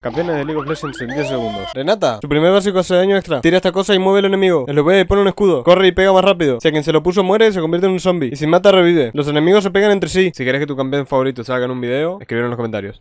Campeones de League of Legends en 10 segundos. Renata, su primer básico hace daño extra. Tira esta cosa y mueve al enemigo. lo ve y pone un escudo. Corre y pega más rápido. Si a quien se lo puso muere, se convierte en un zombie. Y si mata, revive. Los enemigos se pegan entre sí. Si quieres que tu campeón favorito salga en un video, escríbelo en los comentarios.